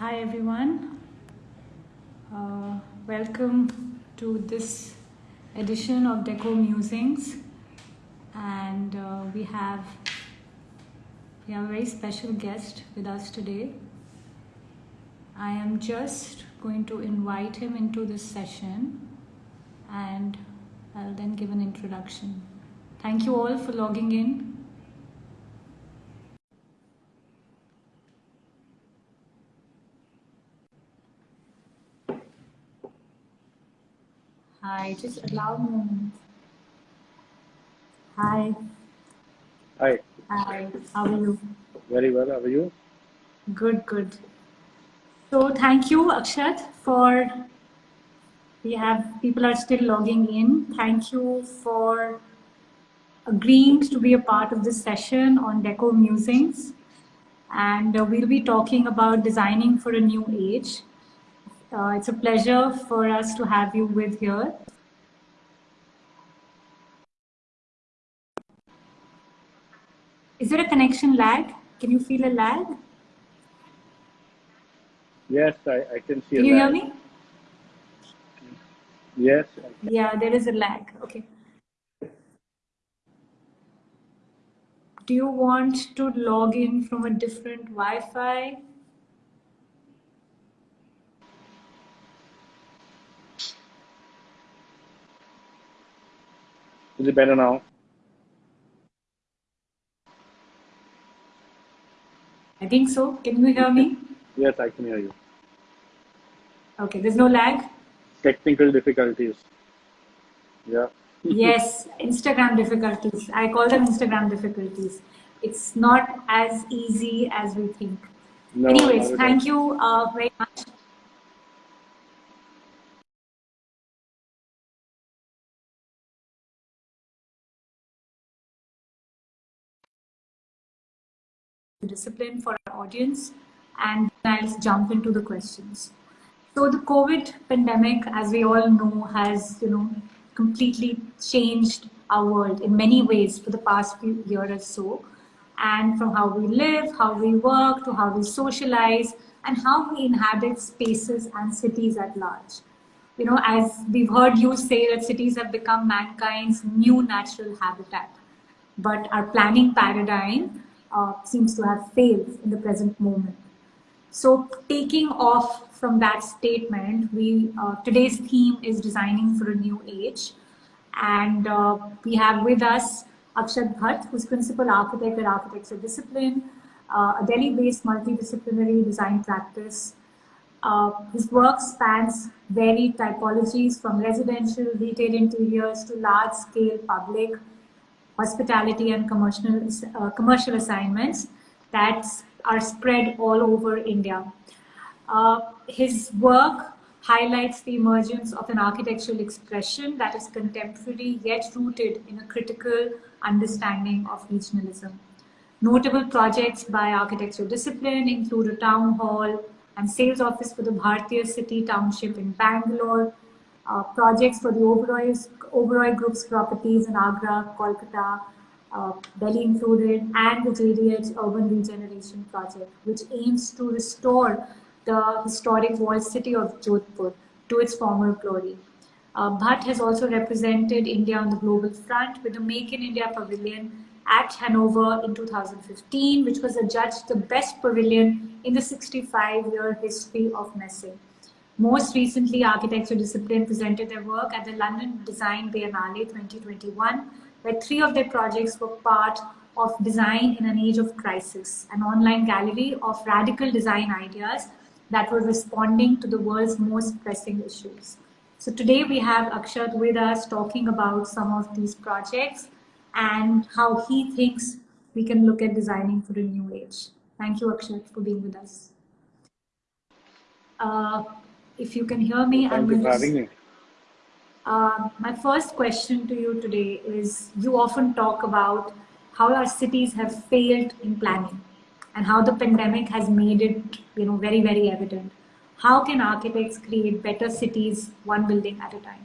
Hi everyone. Uh, welcome to this edition of Deco Musings, and uh, we have we have a very special guest with us today. I am just going to invite him into this session, and I'll then give an introduction. Thank you all for logging in. Hi, just allow me. Hi, Hi, hi, how are you? very well. How are you? Good, good. So thank you, Akshat, for we have people are still logging in. Thank you for agreeing to be a part of this session on Deco Musings. And uh, we'll be talking about designing for a new age. Uh, it's a pleasure for us to have you with here. Is there a connection lag? Can you feel a lag? Yes, I, I can see Can you hear me? Yes, I. Yeah, there is a lag. Okay. Do you want to log in from a different Wi-Fi? Is it better now? I think so. Can you hear me? Yes, I can hear you. Okay, there's no lag. Technical difficulties. Yeah. Yes, Instagram difficulties. I call them Instagram difficulties. It's not as easy as we think. No, Anyways, thank you uh, very much. Discipline for our audience and I'll jump into the questions. So the COVID pandemic, as we all know, has you know completely changed our world in many ways for the past few years or so. And from how we live, how we work, to how we socialize, and how we inhabit spaces and cities at large. You know, as we've heard you say that cities have become mankind's new natural habitat but our planning paradigm uh, seems to have failed in the present moment. So, taking off from that statement, we uh, today's theme is designing for a new age, and uh, we have with us Akshat Bhatt, who's principal architect at Architecture Discipline, uh, a Delhi-based multidisciplinary design practice. Uh, his work spans varied typologies from residential, retail interiors to large-scale public hospitality and commercial, uh, commercial assignments that are spread all over India. Uh, his work highlights the emergence of an architectural expression that is contemporary yet rooted in a critical understanding of regionalism. Notable projects by architectural discipline include a town hall and sales office for the Bhartiya City Township in Bangalore, uh, projects for the Oberoi, Oberoi Group's properties in Agra, Kolkata, uh, Delhi included, and the JDH Urban Regeneration Project, which aims to restore the historic walled city of Jodhpur to its former glory. Uh, Bhatt has also represented India on the global front with the Make in India Pavilion at Hanover in 2015, which was adjudged the best pavilion in the 65-year history of Messe. Most recently, Architecture Discipline presented their work at the London Design Biennale 2021, where three of their projects were part of Design in an Age of Crisis, an online gallery of radical design ideas that were responding to the world's most pressing issues. So today we have Akshat with us talking about some of these projects and how he thinks we can look at designing for a new age. Thank you, Akshat, for being with us. Uh, if you can hear me, I'm you going for to. having me. Uh, my first question to you today is you often talk about how our cities have failed in planning and how the pandemic has made it you know very very evident how can architects create better cities one building at a time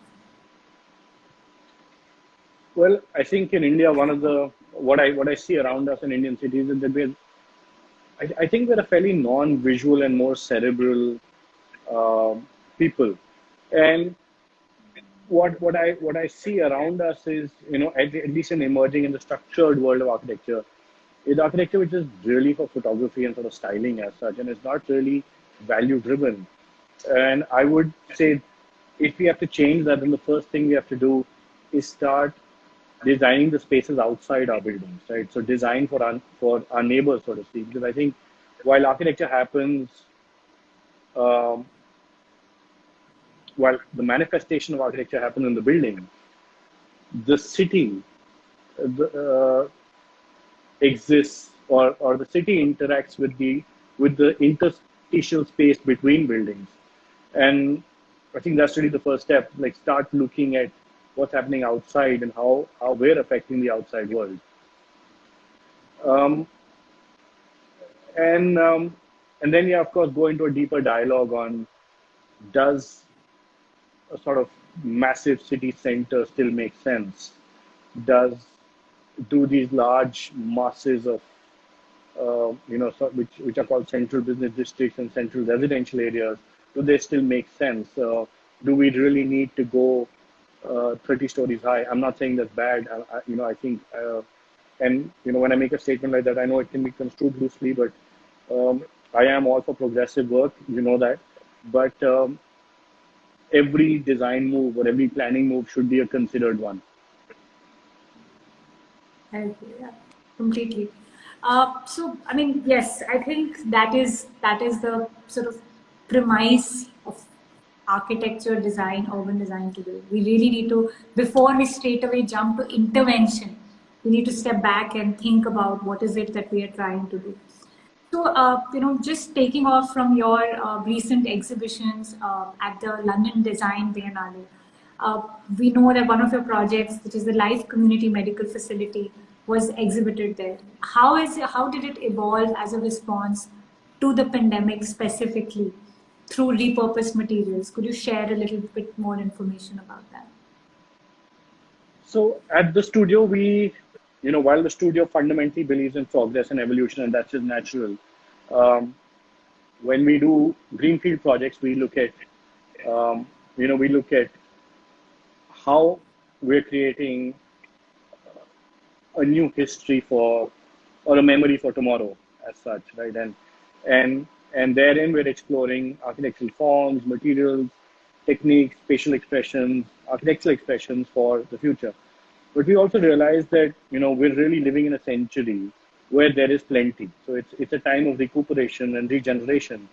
Well, I think in India, one of the what I what I see around us in Indian cities is that we're I, I think we're a fairly non-visual and more cerebral uh, people, and what what I what I see around us is you know at, at least in emerging in the structured world of architecture, is architecture which is really for photography and sort of styling as such, and it's not really value driven. And I would say if we have to change that, then the first thing we have to do is start designing the spaces outside our buildings, right? So design for our, for our neighbors, so to speak, because I think while architecture happens, um, while the manifestation of architecture happens in the building, the city uh, exists or, or the city interacts with the with the interstitial space between buildings. And I think that's really the first step, like start looking at what's happening outside and how, how we're affecting the outside world. Um, and um, and then yeah, of course, go into a deeper dialogue on does a sort of massive city center still make sense? Does do these large masses of uh, you know so, which which are called central business districts and central residential areas do they still make sense? Uh, do we really need to go uh, 30 stories high. I'm not saying that's bad. I, I, you know, I think, uh, and you know, when I make a statement like that, I know it can be construed loosely, but um, I am all for progressive work. You know that, but um, every design move or every planning move should be a considered one. Yeah, completely. Uh, so, I mean, yes, I think that is that is the sort of premise of architecture, design, urban design today. We really need to, before we straight away jump to intervention, we need to step back and think about what is it that we are trying to do. So, uh, you know, just taking off from your uh, recent exhibitions uh, at the London Design Biennale, uh, we know that one of your projects, which is the Life Community Medical Facility, was exhibited there. How is how did it evolve as a response to the pandemic specifically? through repurposed materials. Could you share a little bit more information about that? So at the studio, we, you know, while the studio fundamentally believes in progress and evolution, and that's just natural, um, when we do greenfield projects, we look at, um, you know, we look at how we're creating a new history for, or a memory for tomorrow, as such, right? And and and therein, we're exploring architectural forms, materials, techniques, spatial expressions, architectural expressions for the future. But we also realize that, you know, we're really living in a century where there is plenty. So it's, it's a time of recuperation and regeneration.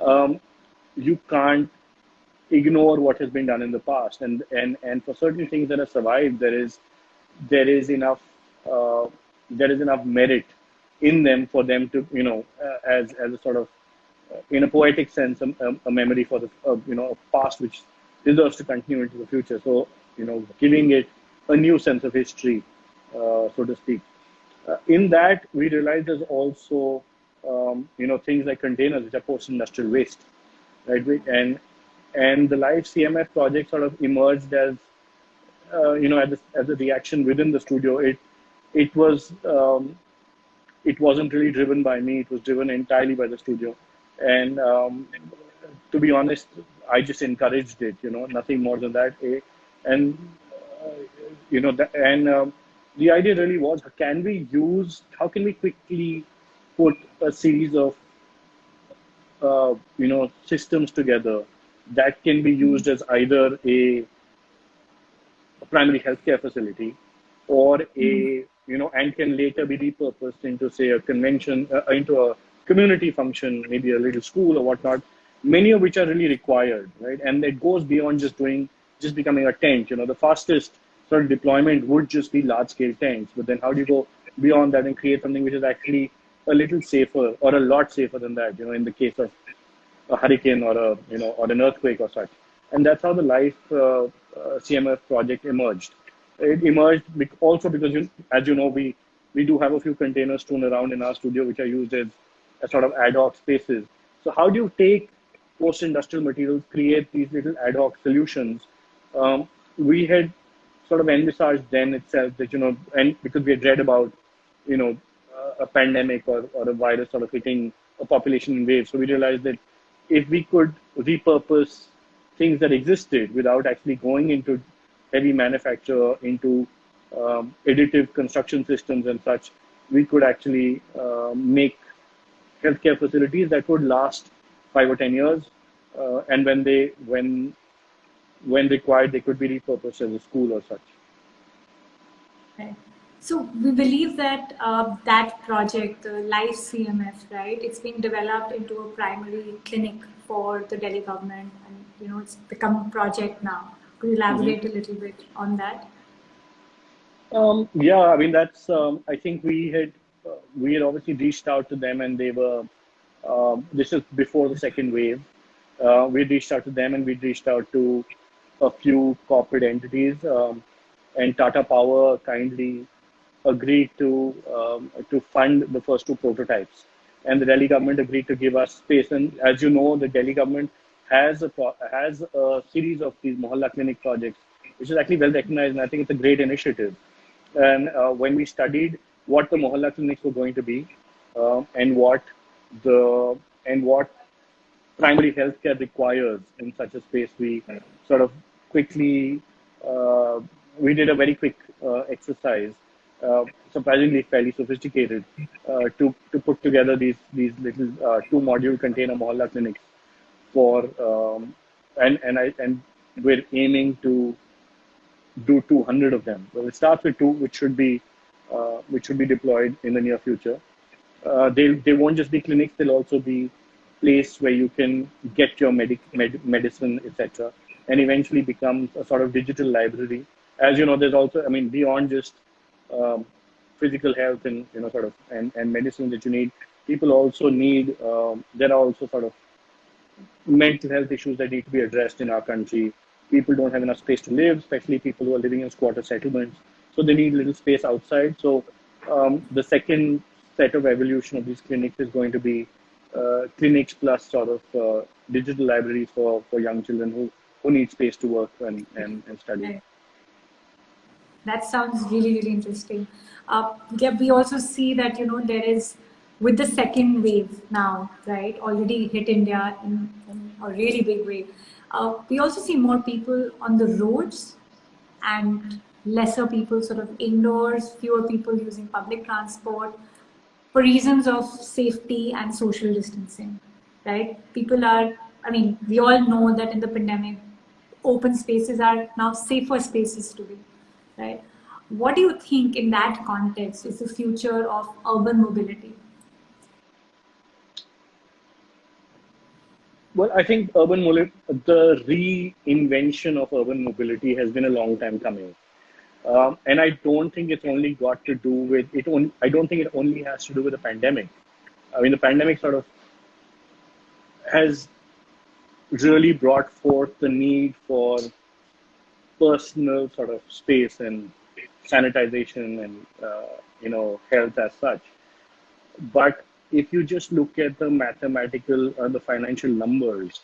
Um, you can't ignore what has been done in the past. And, and, and for certain things that have survived, there is, there is enough, uh, there is enough merit in them for them to, you know, uh, as, as a sort of in a poetic sense, a, a memory for the uh, you know a past which deserves to continue into the future. So you know, giving it a new sense of history, uh, so to speak. Uh, in that, we realize there's also um, you know things like containers, which are post-industrial waste, right? And and the live CMF project sort of emerged as uh, you know as a, as a reaction within the studio. It it was um, it wasn't really driven by me. It was driven entirely by the studio. And um, to be honest, I just encouraged it, you know, nothing more than that. Eh, and, uh, you know, and um, the idea really was can we use, how can we quickly put a series of, uh, you know, systems together that can be used as either a, a primary healthcare facility or a, mm. you know, and can later be repurposed into, say, a convention, uh, into a community function, maybe a little school or whatnot, many of which are really required, right? And it goes beyond just doing, just becoming a tent. You know, the fastest sort of deployment would just be large scale tanks. but then how do you go beyond that and create something which is actually a little safer or a lot safer than that, you know, in the case of a hurricane or a, you know, or an earthquake or such. And that's how the Life uh, uh, CMF project emerged. It emerged also because, you, as you know, we, we do have a few containers strewn around in our studio, which are used as sort of ad hoc spaces. So how do you take post-industrial materials, create these little ad hoc solutions? Um, we had sort of envisaged then itself that, you know, and because we had read about, you know, a pandemic or, or a virus sort of hitting a population in waves. So we realized that if we could repurpose things that existed without actually going into heavy manufacture, into um, additive construction systems and such, we could actually uh, make healthcare facilities that would last five or ten years, uh, and when they when when required, they could be repurposed as a school or such. Right. So we believe that uh, that project, the Life CMF, right, it's being developed into a primary clinic for the Delhi government, and you know it's become a project now. Could you elaborate mm-hmm. a little bit on that? Um, yeah, I mean that's. Um, I think we had uh, we had obviously reached out to them, and they were. Um, this is before the second wave. Uh, we reached out to them, and we reached out to a few corporate entities, um, and Tata Power kindly agreed to um, to fund the first two prototypes, and the Delhi government agreed to give us space. And as you know, the Delhi government has a has a series of these Mohalla clinic projects, which is actually well recognized, and I think it's a great initiative. And uh, when we studied what the Mohalla clinics were going to be, uh, and what the and what primary healthcare requires in such a space, we sort of quickly uh, we did a very quick uh, exercise uh, surprisingly fairly sophisticated uh, to to put together these these little uh, two module container mohalla clinics for um, and and I and we're aiming to do 200 of them. Well, it starts with two, which should be uh, which should be deployed in the near future. They they won't just be clinics; they'll also be place where you can get your medic med, medicine, etc., and eventually becomes a sort of digital library. As you know, there's also I mean beyond just um, physical health and you know sort of and, and medicine that you need people also need um, there are also sort of mental health issues that need to be addressed in our country people don't have enough space to live especially people who are living in squatter settlements so they need little space outside so um, the second set of evolution of these clinics is going to be clinics plus sort of uh, digital libraries for, for young children who, who need space to work and, and, and study. That sounds really really interesting. Uh, yeah, we also see that you know there is with the second wave now right already hit india in, in a really big way uh, we also see more people on the roads and lesser people sort of indoors fewer people using public transport for reasons of safety and social distancing right people are i mean we all know that in the pandemic open spaces are now safer spaces to be right? What do you think in that context is the future of urban mobility? Well, I think urban the reinvention of urban mobility has been a long time coming. Um, and I don't think it's only got to do with it. Only, I don't think it only has to do with the pandemic. I mean, the pandemic sort of has really brought forth the need for personal sort of space and sanitization and uh, you know health as such but if you just look at the mathematical or the financial numbers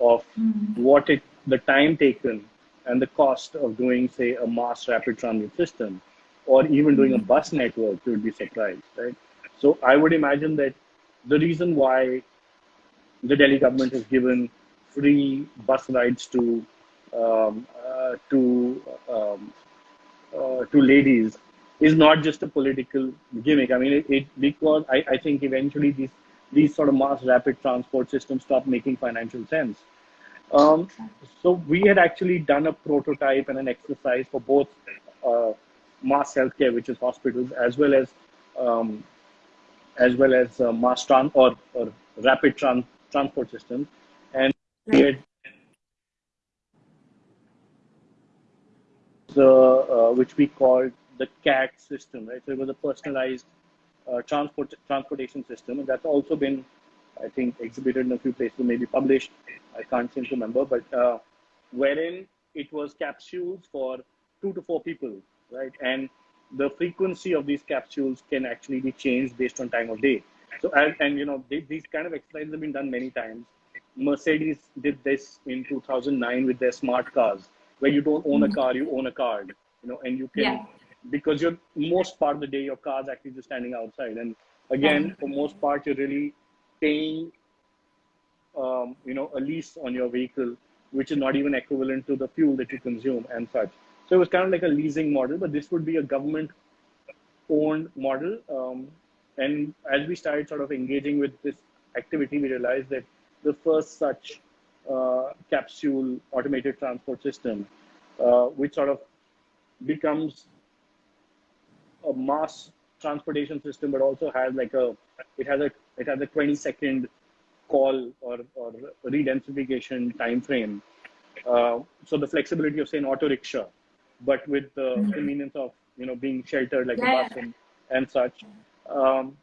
of mm-hmm. what it the time taken and the cost of doing say a mass rapid transit system or even doing a bus network you would be surprised right so i would imagine that the reason why the delhi government has given free bus rides to um, uh, to um, uh, to ladies is not just a political gimmick. I mean, it, it because I, I think eventually these these sort of mass rapid transport systems stop making financial sense. Um, so we had actually done a prototype and an exercise for both uh, mass healthcare, which is hospitals, as well as um, as well as uh, mass trans or, or rapid trans transport systems, and we had the uh, which we called the CAT system, right? So it was a personalized uh, transport transportation system, and that's also been, I think, exhibited in a few places, maybe published. I can't seem to remember, but uh, wherein it was capsules for two to four people, right? And the frequency of these capsules can actually be changed based on time of day. So, and, and you know, they, these kind of exercises have been done many times. Mercedes did this in 2009 with their smart cars where you don't own a mm-hmm. car, you own a card, you know, and you can, yeah. because you're most part of the day, your car's actually just standing outside. And again, for most part, you're really paying, um, you know, a lease on your vehicle, which is not even equivalent to the fuel that you consume and such. So it was kind of like a leasing model, but this would be a government owned model. Um, and as we started sort of engaging with this activity, we realized that the first such uh, capsule automated transport system, uh, which sort of becomes a mass transportation system, but also has like a it has a it has a 20 second call or, or redensification time frame. Uh, so the flexibility of say an auto rickshaw, but with the mm-hmm. convenience of you know being sheltered like yeah. a bus and, and such, um,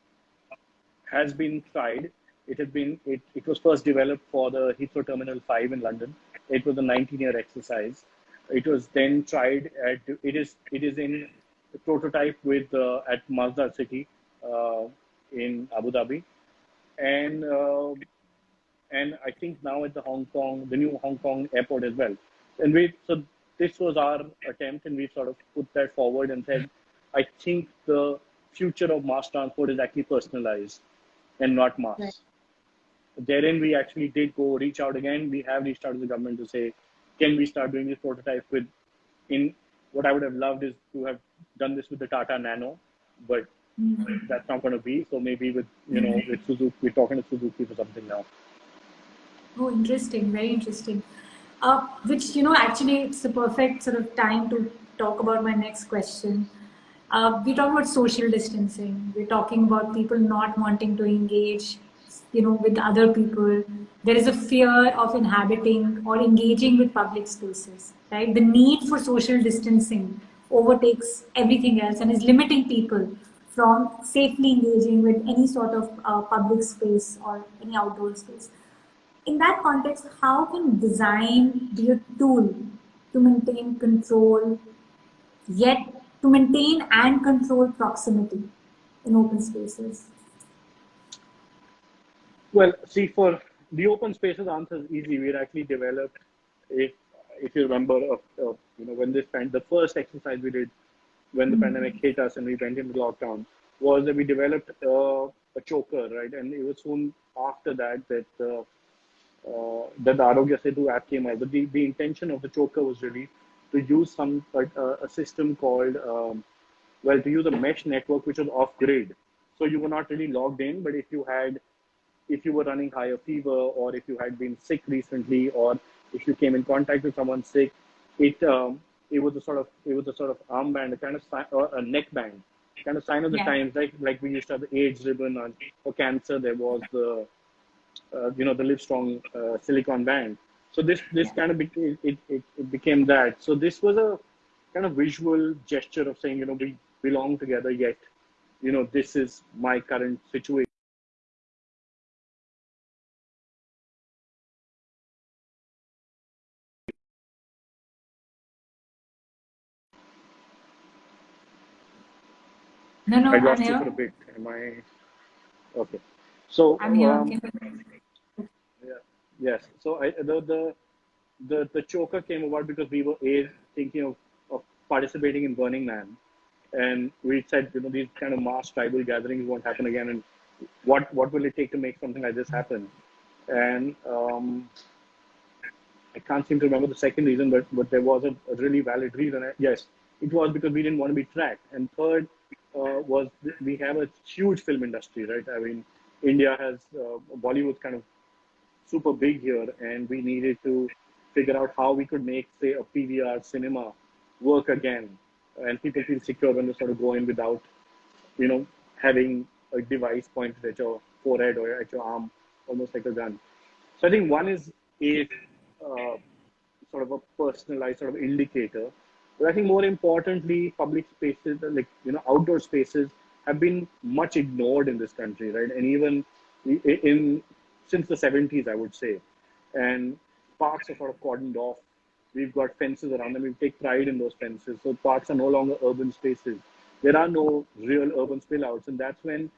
has been tried. It has been it, it was first developed for the Heathrow Terminal 5 in London. It was a 19 year exercise. It was then tried at it is it is in prototype with uh, at Masdar City uh, in Abu Dhabi, and uh, and I think now at the Hong Kong, the new Hong Kong airport as well. And we so this was our attempt, and we sort of put that forward and said, I think the future of mass transport is actually personalized and not mass. Right. Therein, we actually did go reach out again. We have reached out to the government to say, can we start doing this prototype with in what I would have loved is to have done this with the Tata Nano, but mm-hmm. that's not going to be. So maybe with you know with Suzuki, we're talking to Suzuki for something now. Oh, interesting, very interesting. Uh, which you know actually it's the perfect sort of time to talk about my next question. Uh, we talk about social distancing. We're talking about people not wanting to engage, you know, with other people. There is a fear of inhabiting or engaging with public spaces right? The need for social distancing overtakes everything else and is limiting people from safely engaging with any sort of uh, public space or any outdoor space. In that context, how can design be a tool to maintain control, yet to maintain and control proximity in open spaces? Well, see, for the open spaces answer is easy. We actually developed a if you remember, uh, uh, you know, when this pan- the first exercise we did when the mm-hmm. pandemic hit us and we went into lockdown was that we developed uh, a choker, right? And it was soon after that that uh, uh, that the Aarogya Setu app came out. But the, the intention of the choker was really to use some uh, a system called um, well to use a mesh network which was off grid. So you were not really logged in, but if you had if you were running higher fever or if you had been sick recently or if you came in contact with someone sick, it um, it was a sort of it was a sort of armband, a kind of sign, or a neckband, kind of sign of the yeah. times. Like like we used to have the AIDS ribbon on for cancer. There was the uh, you know the Livestrong uh, silicon band. So this this yeah. kind of became it, it, it became that. So this was a kind of visual gesture of saying you know we belong together yet you know this is my current situation No, no, I lost you for a bit. Am I okay? So I'm here. Um, yeah, yes. So I, the the the the choker came about because we were a thinking of, of participating in Burning Man, and we said you know these kind of mass tribal gatherings won't happen again, and what what will it take to make something like this happen? And um, I can't seem to remember the second reason, but but there was a, a really valid reason. Yes, it was because we didn't want to be tracked, and third uh, was we have a huge film industry, right? I mean, India has uh, Bollywood kind of super big here, and we needed to figure out how we could make, say, a PVR cinema work again, and people feel secure when they sort of go in without, you know, having a device pointed at your forehead or at your arm, almost like a gun. So I think one is a uh, sort of a personalized sort of indicator but I think more importantly, public spaces, like, you know, outdoor spaces have been much ignored in this country, right? And even in, since the 70s, I would say. And parks are sort of cordoned off. We've got fences around them. We take pride in those fences. So parks are no longer urban spaces. There are no real urban spillouts. And that's when,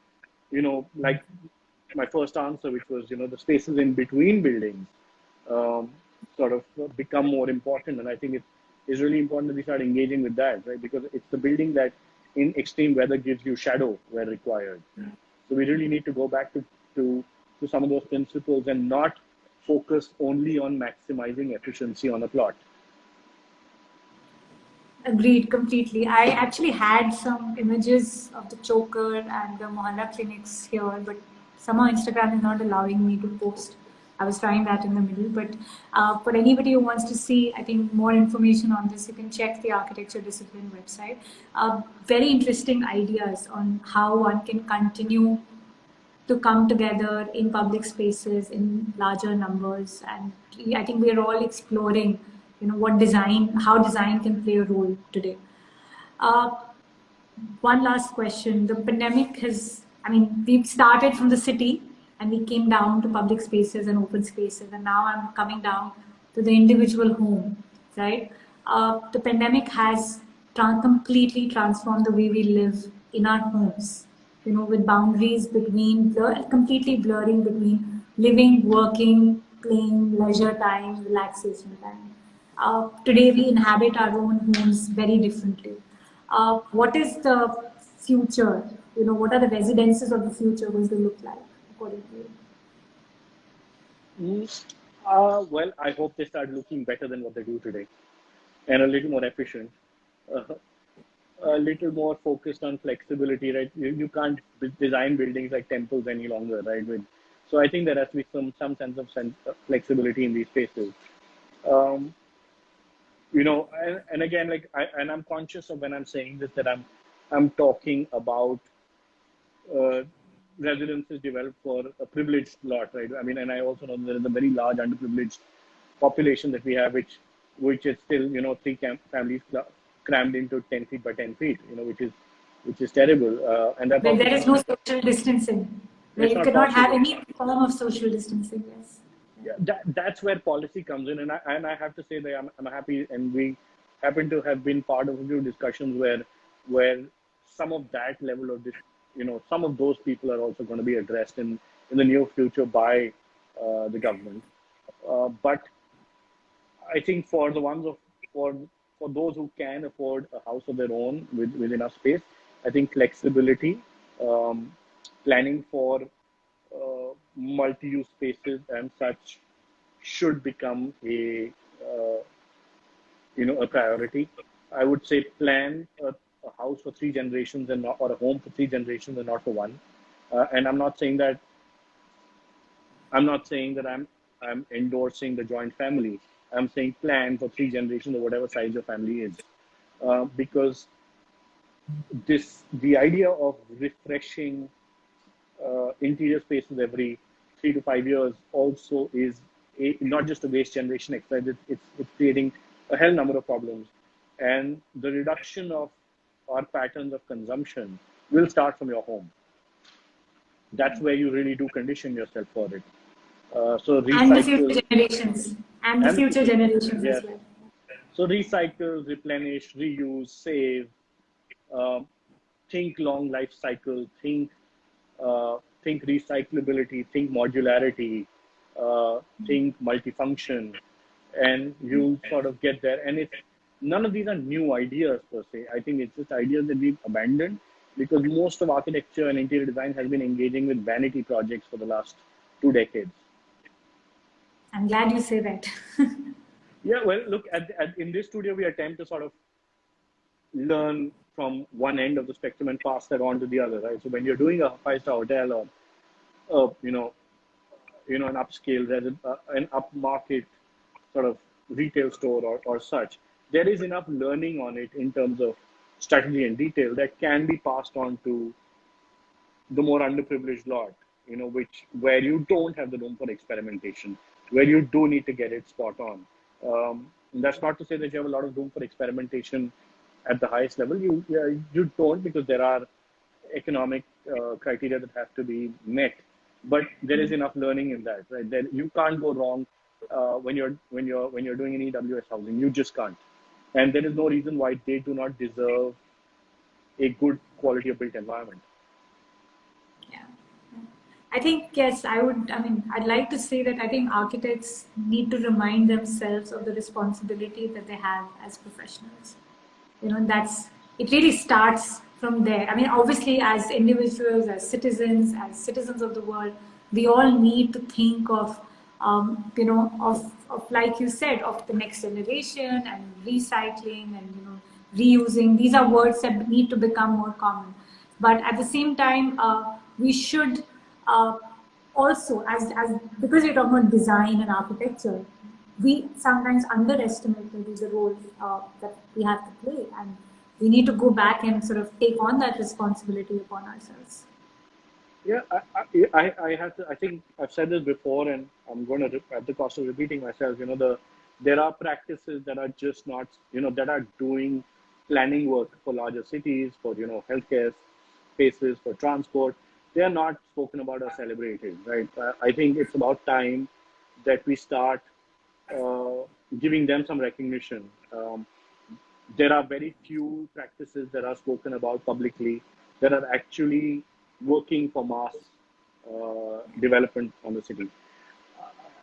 you know, like my first answer, which was, you know, the spaces in between buildings um, sort of become more important. And I think it's is really important that we start engaging with that, right? Because it's the building that in extreme weather gives you shadow where required. So we really need to go back to, to, to some of those principles and not focus only on maximizing efficiency on a plot. Agreed completely. I actually had some images of the choker and the Mohalla clinics here, but somehow Instagram is not allowing me to post. I was trying that in the middle, but uh, for anybody who wants to see, I think more information on this, you can check the architecture discipline website. Uh, very interesting ideas on how one can continue to come together in public spaces in larger numbers. And I think we are all exploring you know, what design, how design can play a role today. Uh, one last question. The pandemic has, I mean, we started from the city and we came down to public spaces and open spaces. And now I'm coming down to the individual home, right? Uh, the pandemic has tra completely transformed the way we live in our homes, you know, with boundaries between, blur completely blurring between living, working, playing, leisure time, relaxation time. Uh, today we inhabit our own homes very differently. Uh, what is the future? You know, what are the residences of the future going to look like according to you? Uh, well, I hope they start looking better than what they do today, and a little more efficient, uh, a little more focused on flexibility. Right? You, you can't design buildings like temples any longer, right? With, so I think there has to be some some sense of sense, flexibility in these spaces. Um, you know and, and again like I, and i'm conscious of when i'm saying this that i'm i'm talking about uh, residences developed for a privileged lot right i mean and i also know there is a very large underprivileged population that we have which which is still you know three camp families crammed into 10 feet by 10 feet you know which is which is terrible uh, and that there is no social distancing you cannot possible. have any form of social distancing yes yeah, that, that's where policy comes in. And I, and I have to say that I'm, I'm happy and we happen to have been part of a few discussions where, where some of that level of this, you know, some of those people are also going to be addressed in, in the near future by uh, the government. Uh, but I think for the ones of, for, for those who can afford a house of their own with, with enough space, I think flexibility, um, planning for uh, multi-use spaces and such should become a uh, you know a priority. I would say plan a, a, house for three generations and not, or a home for three generations and not for one. Uh, and I'm not saying that I'm not saying that I'm I'm endorsing the joint family. I'm saying plan for three generations or whatever size your family is, uh, because this the idea of refreshing uh, interior spaces every three to five years also is a, not just a waste generation exercise, it's, it's, it's creating a hell number of problems. And the reduction of our patterns of consumption will start from your home. That's where you really do condition yourself for it. Uh, so recycle, and the future generations. And the and future generations yeah. as well. So recycle, replenish, reuse, save, uh, think long life cycle, think uh, think recyclability, think modularity, uh, think multifunction, and you sort of get there. And it's none of these are new ideas per se. I think it's just ideas that we've abandoned because most of architecture and interior design has been engaging with vanity projects for the last two decades. I'm glad you say that. yeah, well, look, at, at, in this studio, we attempt to sort of learn from one end of the spectrum and pass that on to the other, right? So when you're doing a five-star hotel or, uh, you know, you know, an upscale, uh, an upmarket sort of retail store or, or such, there is enough learning on it in terms of strategy and detail that can be passed on to the more underprivileged lot, you know, which where you don't have the room for experimentation, where you do need to get it spot on. Um, that's not to say that you have a lot of room for experimentation at the highest level. You you don't because there are economic uh, criteria that have to be met. But there is enough learning in that, right? There, you can't go wrong uh, when you're when you're when you're doing an EWS housing. You just can't, and there is no reason why they do not deserve a good quality of built environment. Yeah, I think yes. I would. I mean, I'd like to say that I think architects need to remind themselves of the responsibility that they have as professionals you know that's it really starts from there. I mean, obviously, as individuals, as citizens, as citizens of the world, we all need to think of, um, you know, of, of, like you said, of the next generation and recycling and, you know, reusing. These are words that need to become more common. But at the same time, uh, we should uh, also, as, as because we're talking about design and architecture, we sometimes underestimate the role uh, that we have to play. And we need to go back and sort of take on that responsibility upon ourselves. Yeah, I, I, I have to, I think I've said this before and I'm going to, at the cost of repeating myself, you know, the, there are practices that are just not, you know, that are doing planning work for larger cities, for, you know, healthcare spaces, for transport. They are not spoken about or celebrated, right? I think it's about time that we start uh, giving them some recognition. Um, there are very few practices that are spoken about publicly that are actually working for mass uh, development on the city.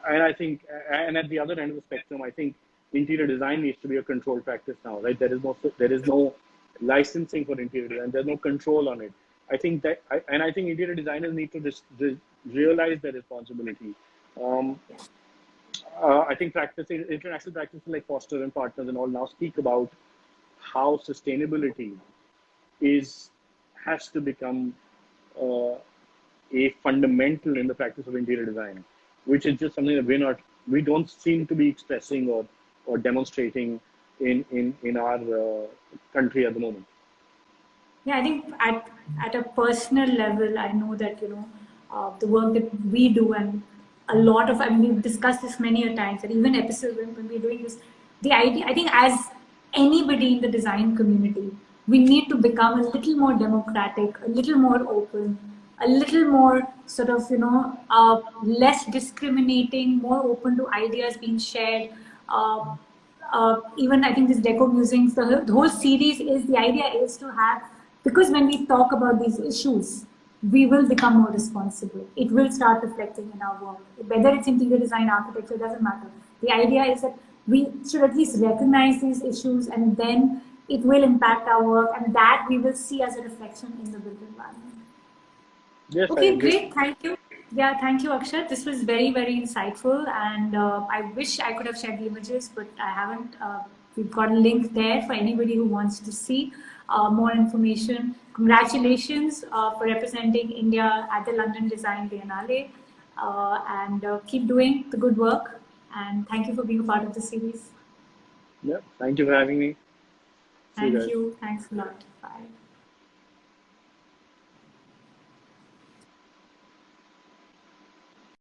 And I think, and at the other end of the spectrum, I think interior design needs to be a controlled practice now, right? There is no, there is no licensing for interior design. And there's no control on it. I think that, and I think interior designers need to realize their responsibility. Um, uh, I think practices, international practices like Foster and Partners and all now speak about how sustainability is has to become uh, a fundamental in the practice of interior design, which is just something that we're not, we don't seem to be expressing or, or demonstrating in, in, in our uh, country at the moment. Yeah, I think at, at a personal level, I know that, you know, uh, the work that we do and a lot of, I mean, we've discussed this many a times, and even episodes when, when we're doing this, the idea, I think as anybody in the design community, we need to become a little more democratic, a little more open, a little more sort of, you know, uh, less discriminating, more open to ideas being shared. Uh, uh, even I think this Deco Musings, the, the whole series is, the idea is to have, because when we talk about these issues, we will become more responsible. It will start reflecting in our work. Whether it's interior design, architecture, doesn't matter. The idea is that we should at least recognize these issues and then it will impact our work and that we will see as a reflection in the built environment. Yes, okay, great. Thank you. Yeah, thank you, Akshat. This was very, very insightful and uh, I wish I could have shared the images, but I haven't. Uh, we've got a link there for anybody who wants to see uh, more information. Congratulations uh, for representing India at the London Design Biennale uh, and uh, keep doing the good work. And thank you for being a part of the series. Yeah, thank you for having me. Thank you. Thanks a lot. Bye.